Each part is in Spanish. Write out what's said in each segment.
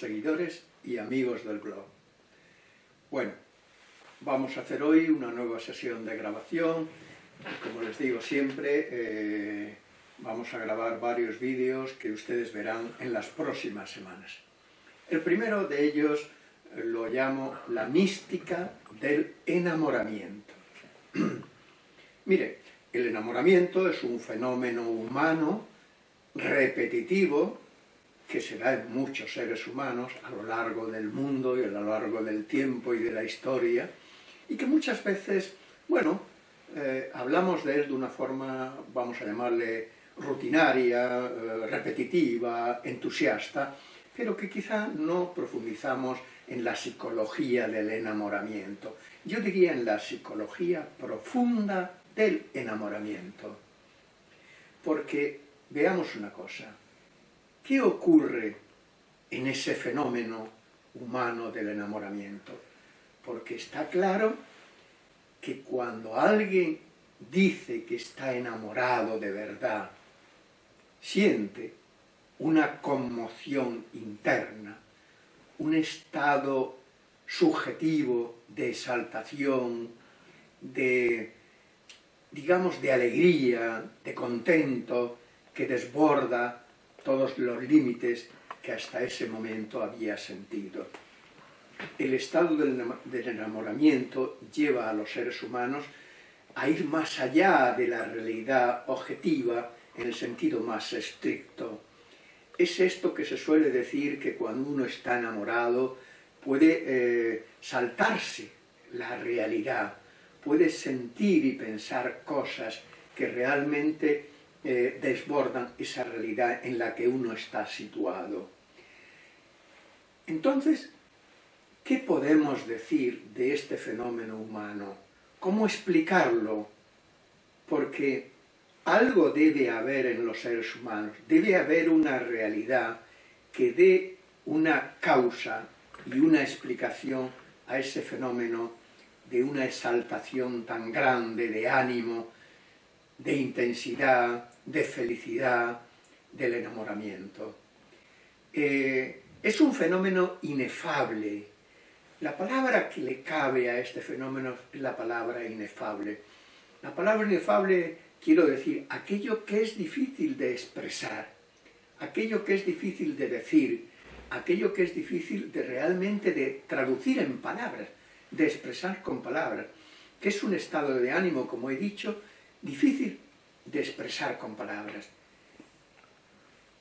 seguidores y amigos del blog. Bueno, vamos a hacer hoy una nueva sesión de grabación. Como les digo siempre, eh, vamos a grabar varios vídeos que ustedes verán en las próximas semanas. El primero de ellos lo llamo la mística del enamoramiento. Mire, el enamoramiento es un fenómeno humano repetitivo que se da en muchos seres humanos a lo largo del mundo y a lo largo del tiempo y de la historia, y que muchas veces, bueno, eh, hablamos de él de una forma, vamos a llamarle, rutinaria, eh, repetitiva, entusiasta, pero que quizá no profundizamos en la psicología del enamoramiento. Yo diría en la psicología profunda del enamoramiento. Porque veamos una cosa, ¿qué ocurre en ese fenómeno humano del enamoramiento? Porque está claro que cuando alguien dice que está enamorado de verdad, siente una conmoción interna, un estado subjetivo de exaltación, de, digamos, de alegría, de contento, que desborda todos los límites que hasta ese momento había sentido. El estado del enamoramiento lleva a los seres humanos a ir más allá de la realidad objetiva en el sentido más estricto. Es esto que se suele decir que cuando uno está enamorado puede eh, saltarse la realidad, puede sentir y pensar cosas que realmente eh, desbordan esa realidad en la que uno está situado. Entonces, ¿qué podemos decir de este fenómeno humano? ¿Cómo explicarlo? Porque algo debe haber en los seres humanos, debe haber una realidad que dé una causa y una explicación a ese fenómeno de una exaltación tan grande de ánimo, de intensidad, de felicidad, del enamoramiento. Eh, es un fenómeno inefable. La palabra que le cabe a este fenómeno es la palabra inefable. La palabra inefable, quiero decir, aquello que es difícil de expresar, aquello que es difícil de decir, aquello que es difícil de realmente de traducir en palabras, de expresar con palabras, que es un estado de ánimo, como he dicho, difícil de expresar con palabras.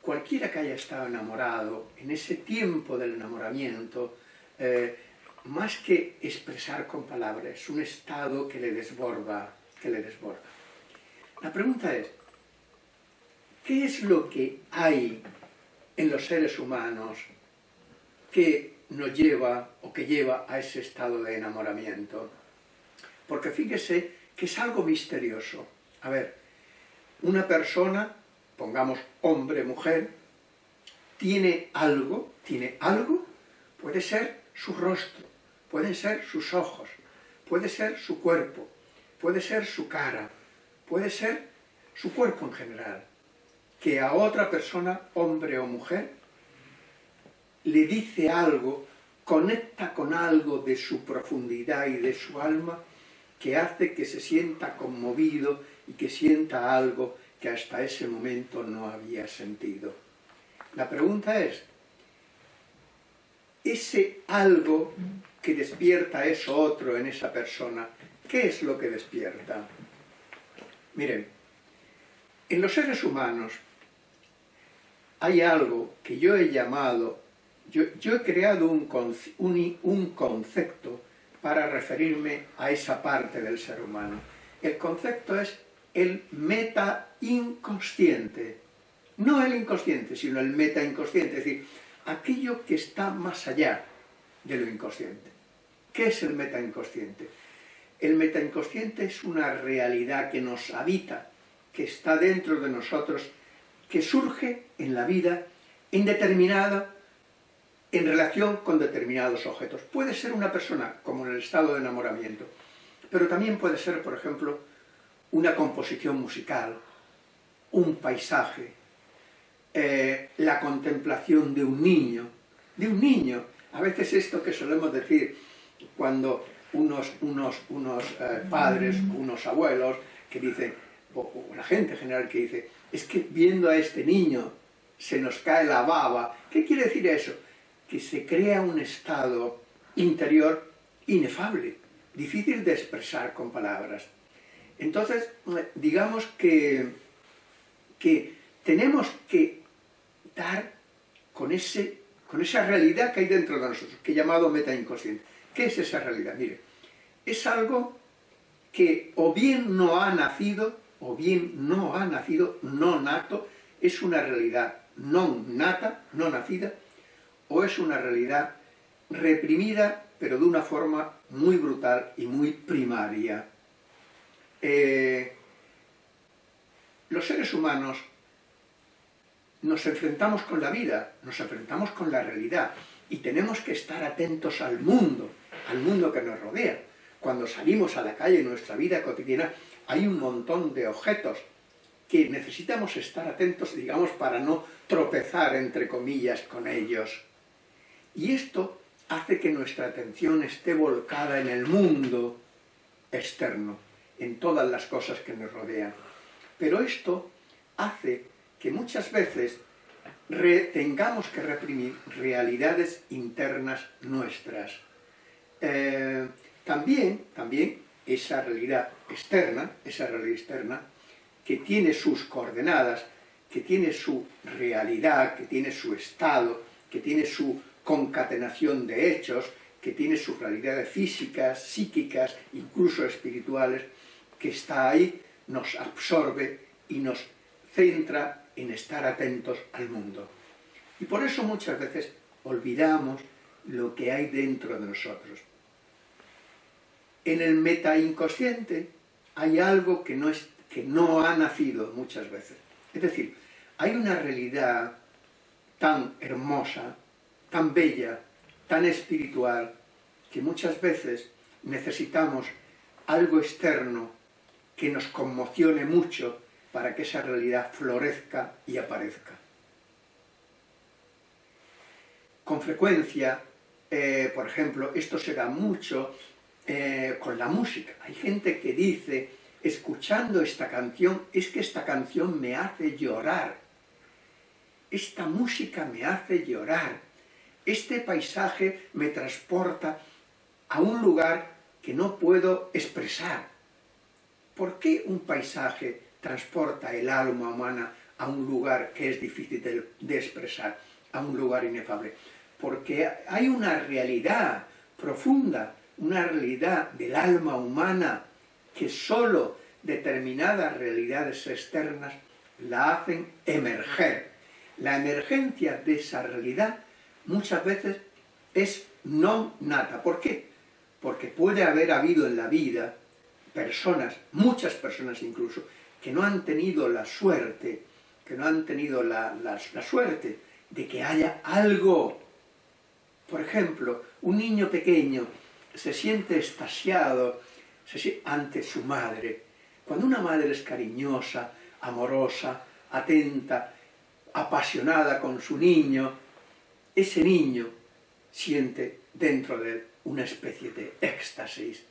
Cualquiera que haya estado enamorado, en ese tiempo del enamoramiento, eh, más que expresar con palabras, es un estado que le desborda, que le desborda. La pregunta es, ¿qué es lo que hay en los seres humanos que nos lleva o que lleva a ese estado de enamoramiento? Porque fíjese que es algo misterioso. A ver, una persona, pongamos hombre, mujer, tiene algo, tiene algo, puede ser su rostro, pueden ser sus ojos, puede ser su cuerpo, puede ser su cara, puede ser su cuerpo en general, que a otra persona, hombre o mujer, le dice algo, conecta con algo de su profundidad y de su alma, que hace que se sienta conmovido y que sienta algo que hasta ese momento no había sentido. La pregunta es, ese algo que despierta eso otro en esa persona, ¿qué es lo que despierta? Miren, en los seres humanos hay algo que yo he llamado, yo, he creado un, un concepto para referirme a esa parte del ser humano. El concepto es el meta inconsciente. No el inconsciente, sino el meta inconsciente, es decir, aquello que está más allá de lo inconsciente. ¿Qué es el meta inconsciente? El meta inconsciente es una realidad que nos habita, que está dentro de nosotros, que surge en la vida indeterminada en relación con determinados objetos. Puede ser una persona, como en el estado de enamoramiento, pero también puede ser, por ejemplo, una composición musical, un paisaje, eh, la contemplación de un niño, de un niño. A veces esto que solemos decir cuando unos, unos, unos eh, padres, unos abuelos, que dicen, o, la gente en general que dice, es que viendo a este niño se nos cae la baba. ¿Qué quiere decir eso? Que se crea un estado interior inefable, difícil de expresar con palabras. Entonces, digamos que, que tenemos que dar con, ese, con esa realidad que hay dentro de nosotros, que he llamado meta inconsciente. ¿Qué es esa realidad? Mire, es algo que o bien no ha nacido, o bien no ha nacido, no nato, es una realidad no nata, no nacida, o es una realidad reprimida, pero de una forma muy brutal y muy primaria. Eh, los seres humanos nos enfrentamos con la vida, nos enfrentamos con la realidad, y tenemos que estar atentos al mundo, al mundo que nos rodea. Cuando salimos a la calle en nuestra vida cotidiana, hay un montón de objetos que necesitamos estar atentos, digamos, para no tropezar, entre comillas, con ellos. Y esto hace que nuestra atención esté volcada en el mundo externo, en todas las cosas que nos rodean. Pero esto hace que muchas veces tengamos que reprimir realidades internas nuestras. Eh, también, también esa realidad externa, esa realidad externa, que tiene sus coordenadas, que tiene su realidad, que tiene su estado, que tiene su concatenación de hechos, que tiene sus realidades físicas, psíquicas, incluso espirituales, que está ahí, nos absorbe y nos centra en estar atentos al mundo. Y por eso muchas veces olvidamos lo que hay dentro de nosotros. En el meta inconsciente hay algo que no, es, que no ha nacido muchas veces. Es decir, hay una realidad tan hermosa, tan bella, tan espiritual, que muchas veces necesitamos algo externo que nos conmocione mucho para que esa realidad florezca y aparezca. Con frecuencia, eh, por ejemplo, esto se da mucho eh, con la música. Hay gente que dice, escuchando esta canción, es que esta canción me hace llorar. Esta música me hace llorar. Este paisaje me transporta a un lugar que no puedo expresar. ¿Por qué un paisaje transporta el alma humana a un lugar que es difícil de, expresar, a un lugar inefable. Porque hay una realidad profunda, una realidad del alma humana que solo determinadas realidades externas la hacen emerger. La emergencia de esa realidad muchas veces es no nata. ¿Por qué? Porque puede haber habido en la vida personas, muchas personas incluso, que no han tenido la suerte, que no han tenido la, suerte de que haya algo. Por ejemplo, un niño pequeño se siente estasiado ante su madre. Cuando una madre es cariñosa, amorosa, atenta, apasionada con su niño, ese niño siente dentro de él una especie de éxtasis.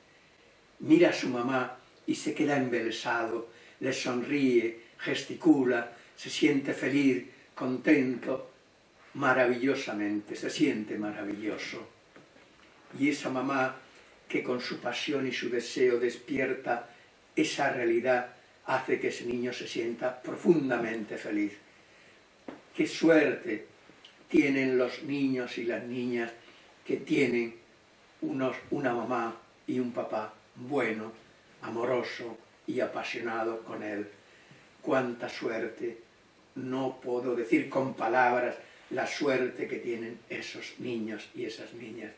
Mira a su mamá y se queda embelesado, le sonríe, gesticula, se siente feliz, contento, maravillosamente, se siente maravilloso. Y esa mamá que con su pasión y su deseo despierta esa realidad hace que ese niño se sienta profundamente feliz. ¡Qué suerte tienen los niños y las niñas que tienen unos, una mamá y un papá bueno, amoroso, y apasionado con Él. Cuánta suerte, no puedo decir con palabras la suerte que tienen esos niños y esas niñas,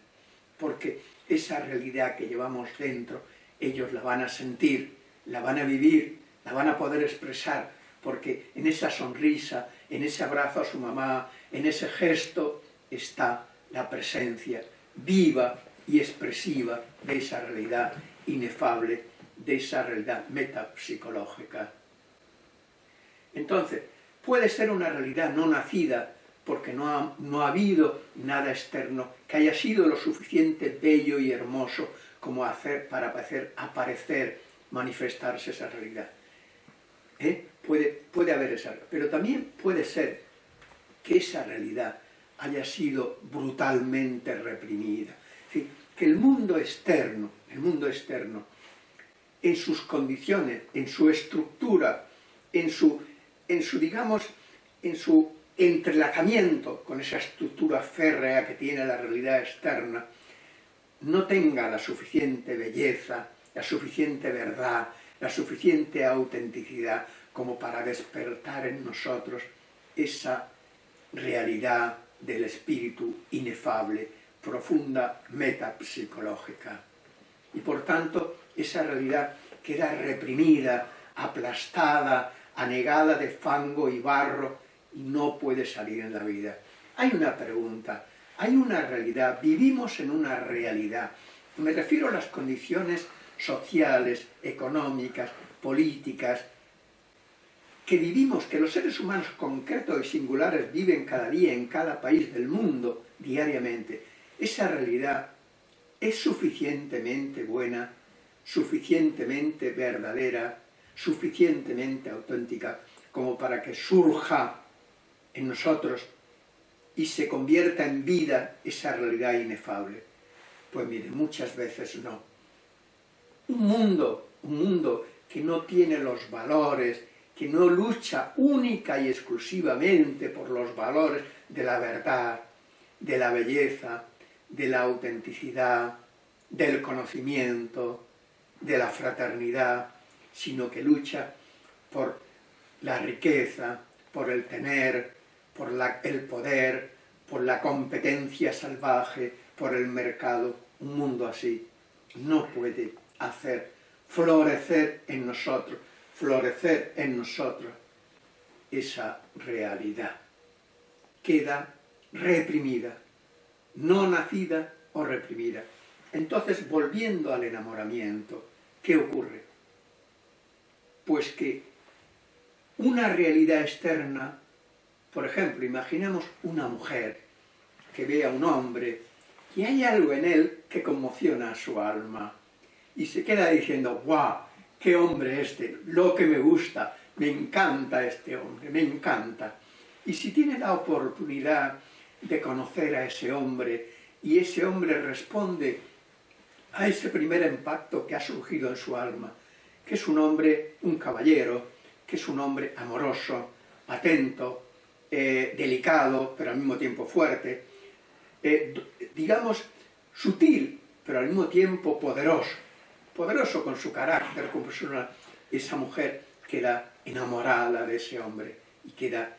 porque esa realidad que llevamos dentro, ellos la van a sentir, la van a vivir, la van a poder expresar, porque en esa sonrisa, en ese abrazo a su mamá, en ese gesto, está la presencia viva y expresiva de esa realidad inefable de esa realidad metapsicológica. Entonces, puede ser una realidad no nacida, porque no ha, no ha habido nada externo que haya sido lo suficiente bello y hermoso como hacer, para hacer aparecer, manifestarse esa realidad. ¿Eh? Puede, puede haber esa, pero también puede ser que esa realidad haya sido brutalmente reprimida. Que el mundo externo, el mundo externo, en sus condiciones, en su estructura, en su, en su digamos, en su entrelazamiento con esa estructura férrea que tiene la realidad externa, no tenga la suficiente belleza, la suficiente verdad, la suficiente autenticidad como para despertar en nosotros esa realidad del espíritu inefable, profunda metapsicológica. Y por tanto, esa realidad queda reprimida, aplastada, anegada de fango y barro, y no puede salir en la vida. Hay una pregunta, hay una realidad, vivimos en una realidad. Me refiero a las condiciones sociales, económicas, políticas, que vivimos, que los seres humanos concretos y singulares viven cada día en cada país del mundo, diariamente, esa realidad es suficientemente buena, suficientemente verdadera, suficientemente auténtica, como para que surja en nosotros y se convierta en vida esa realidad inefable. Pues mire, muchas veces no. Un mundo, un mundo que no tiene los valores, que no lucha única y exclusivamente por los valores de la verdad, de la belleza, de la autenticidad, del conocimiento, de la fraternidad, sino que lucha por la riqueza, por el tener, por el poder, por la competencia salvaje, por el mercado. Un mundo así no puede hacer florecer en nosotros, florecer en nosotros esa realidad. Queda reprimida, no nacida o reprimida. Entonces, volviendo al enamoramiento, ¿qué ocurre? Pues que una realidad externa por ejemplo, imaginemos una mujer que ve a un hombre y hay algo en él que conmociona a su alma y se queda diciendo, ¡guau! ¡Qué hombre este! Lo que me gusta, me encanta este hombre, me encanta. Y si tiene la oportunidad de conocer a ese hombre y ese hombre responde a ese primer impacto que ha surgido en su alma, que es un hombre, un caballero, que es un hombre amoroso, atento, eh, delicado, pero al mismo tiempo fuerte, eh, digamos, sutil, pero al mismo tiempo poderoso, poderoso con su carácter, con personal, esa mujer queda enamorada de ese hombre y queda,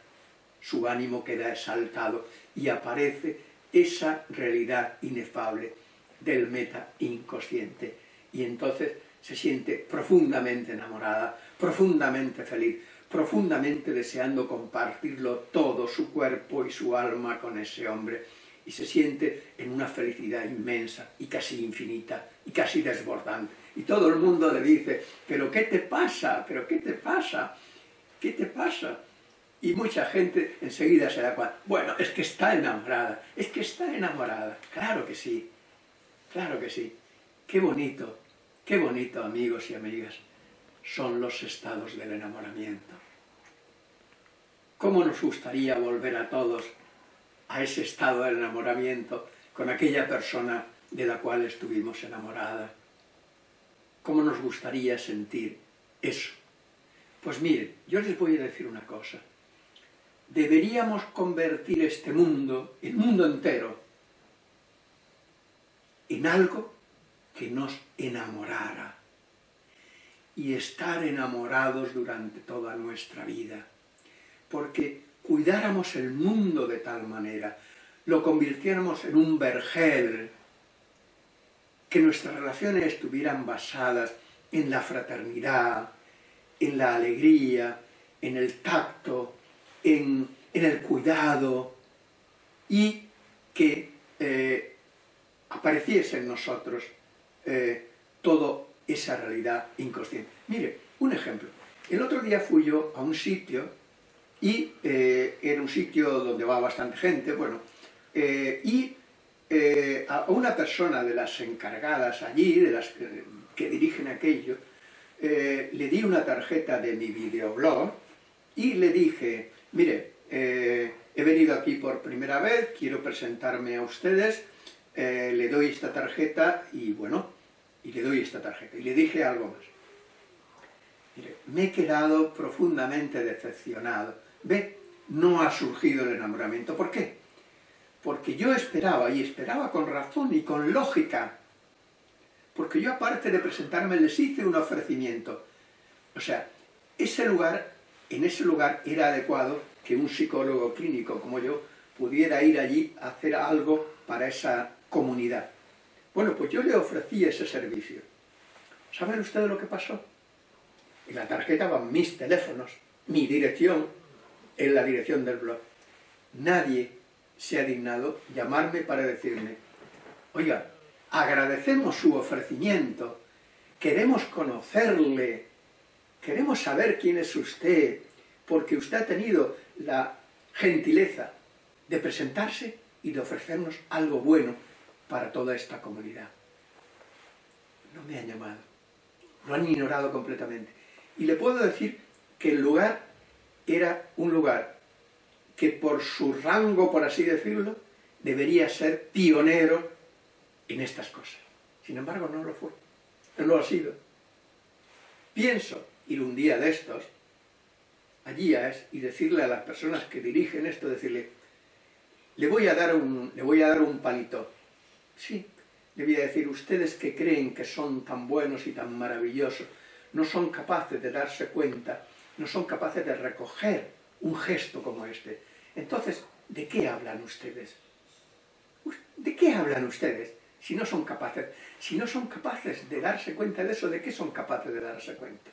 su ánimo queda exaltado y aparece esa realidad inefable del meta inconsciente. Y entonces se siente profundamente enamorada, profundamente feliz, profundamente deseando compartirlo todo, su cuerpo y su alma con ese hombre, y se siente en una felicidad inmensa y casi infinita y casi desbordante. Y todo el mundo le dice, ¿pero qué te pasa? ¿pero qué te pasa? ¿Qué te pasa? Y mucha gente enseguida se da cuenta, bueno, es que está enamorada, es que está enamorada. Claro que sí, claro que sí. Qué bonito, qué bonito, amigos y amigas son los estados del enamoramiento. ¿Cómo nos gustaría volver a todos a ese estado del enamoramiento con aquella persona de la cual estuvimos enamorada? ¿Cómo nos gustaría sentir eso? Pues miren, yo les voy a decir una cosa. Deberíamos convertir este mundo, el mundo entero, en algo que nos enamorara y estar enamorados durante toda nuestra vida. Porque cuidáramos el mundo de tal manera, lo convirtiéramos en un vergel, que nuestras relaciones estuvieran basadas en la fraternidad, en la alegría, en el tacto, en, el cuidado, y que eh, apareciese en nosotros eh, todo esa realidad inconsciente. Mire, un ejemplo. El otro día fui yo a un sitio y eh, era un sitio donde va bastante gente, bueno, eh, y eh, a una persona de las encargadas allí, de las que, dirigen aquello, le di una tarjeta de mi videoblog y le dije, mire, he venido aquí por primera vez, quiero presentarme a ustedes, le doy esta tarjeta y bueno, y le doy esta tarjeta. Y le dije algo más. Mire, me he quedado profundamente decepcionado. Ve, no ha surgido el enamoramiento. ¿Por qué? Porque yo esperaba, y esperaba con razón y con lógica, porque yo aparte de presentarme les hice un ofrecimiento. O sea, ese lugar, en ese lugar era adecuado que un psicólogo clínico como yo pudiera ir allí a hacer algo para esa comunidad. Bueno, pues yo le ofrecí ese servicio. ¿Saben ustedes lo que pasó? En la tarjeta van mis teléfonos, mi dirección, en la dirección del blog. Nadie se ha dignado llamarme para decirme, oiga, agradecemos su ofrecimiento, queremos conocerle, queremos saber quién es usted, porque usted ha tenido la gentileza de presentarse y de ofrecernos algo bueno para toda esta comunidad. No me han llamado, lo han ignorado completamente. Y le puedo decir que el lugar era un lugar que por su rango, por así decirlo, debería ser pionero en estas cosas. Sin embargo, no lo fue, no lo ha sido. Pienso ir un día de estos, allí es, y decirle a las personas que dirigen esto, decirle, le voy a dar un, le voy a dar un palito. Sí, le voy a decir, ustedes que creen que son tan buenos y tan maravillosos, no son capaces de darse cuenta no son capaces de recoger un gesto como este. Entonces, ¿de qué hablan ustedes? ¿De qué hablan ustedes si no son capaces? Si no son capaces de darse cuenta de eso, ¿de qué son capaces de darse cuenta?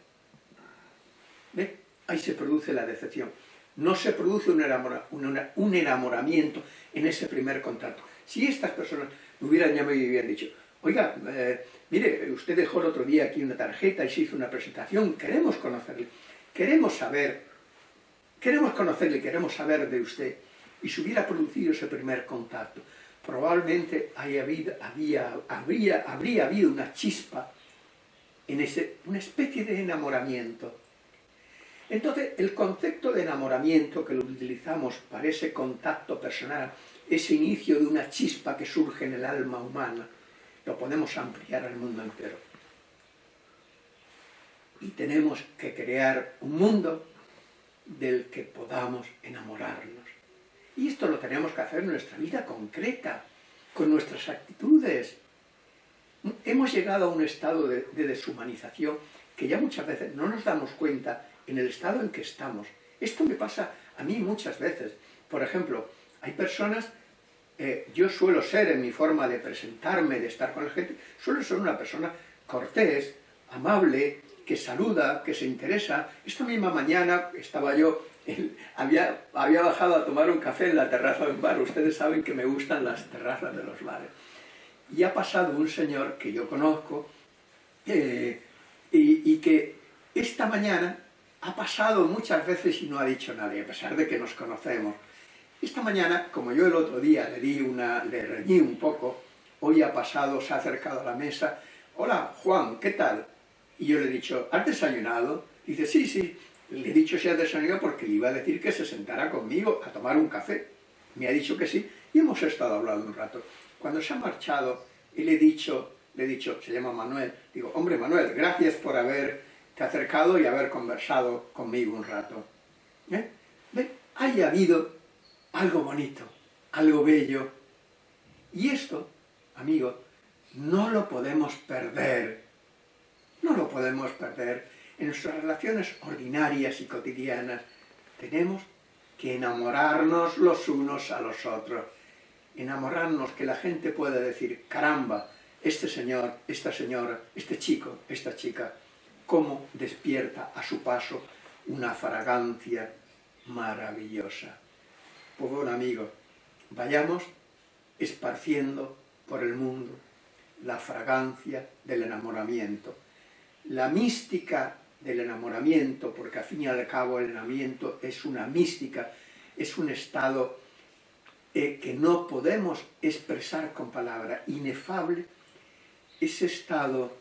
¿Ve? Ahí se produce la decepción. No se produce un, enamoramiento en ese primer contacto. Si estas personas me hubieran llamado y hubieran dicho, oiga, eh, mire, usted dejó el otro día aquí una tarjeta y se hizo una presentación, queremos conocerle queremos saber, queremos conocerle, queremos saber de usted, y se hubiera producido ese primer contacto, probablemente había, habría, habría habido una chispa, en ese, una especie de enamoramiento. Entonces, el concepto de enamoramiento que lo utilizamos para ese contacto personal, ese inicio de una chispa que surge en el alma humana, lo podemos ampliar al mundo entero y tenemos que crear un mundo del que podamos enamorarnos. Y esto lo tenemos que hacer en nuestra vida concreta, con nuestras actitudes. Hemos llegado a un estado de, deshumanización que ya muchas veces no nos damos cuenta en el estado en que estamos. Esto me pasa a mí muchas veces. Por ejemplo, hay personas, eh, yo suelo ser en mi forma de presentarme, de estar con la gente, suelo ser una persona cortés, amable, que saluda, que se interesa. Esta misma mañana estaba yo, había, había bajado a tomar un café en la terraza de un bar, ustedes saben que me gustan las terrazas de los bares. Y ha pasado un señor que yo conozco, eh, y, y que esta mañana ha pasado muchas veces y no ha dicho nada, a pesar de que nos conocemos. Esta mañana, como yo el otro día le di una, le reñí un poco, hoy ha pasado, se ha acercado a la mesa, hola Juan, ¿qué tal? Y yo le he dicho, ¿has desayunado? dice, sí, sí. Le he dicho si has desayunado porque le iba a decir que se sentara conmigo a tomar un café. Me ha dicho que sí y hemos estado hablando un rato. Cuando se ha marchado y le he dicho, le he dicho, se llama Manuel, digo, hombre Manuel, gracias por haberte acercado y haber conversado conmigo un rato. ¿Eh? ¿Ve? Haya habido algo bonito, algo bello. Y esto, amigo, no lo podemos perder no lo podemos perder. En nuestras relaciones ordinarias y cotidianas tenemos que enamorarnos los unos a los otros. Enamorarnos que la gente pueda decir, caramba, este señor, esta señora, este chico, esta chica, cómo despierta a su paso una fragancia maravillosa. Pues bueno, amigo, vayamos esparciendo por el mundo la fragancia del enamoramiento, la mística del enamoramiento, porque al fin y al cabo el enamoramiento es una mística, es un estado eh, que no podemos expresar con palabras, inefable, ese estado,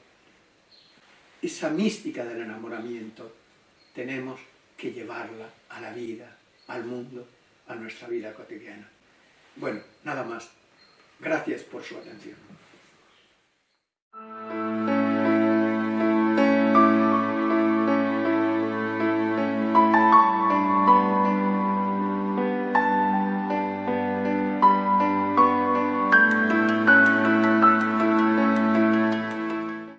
esa mística del enamoramiento, tenemos que llevarla a la vida, al mundo, a nuestra vida cotidiana. Bueno, nada más. Gracias por su atención.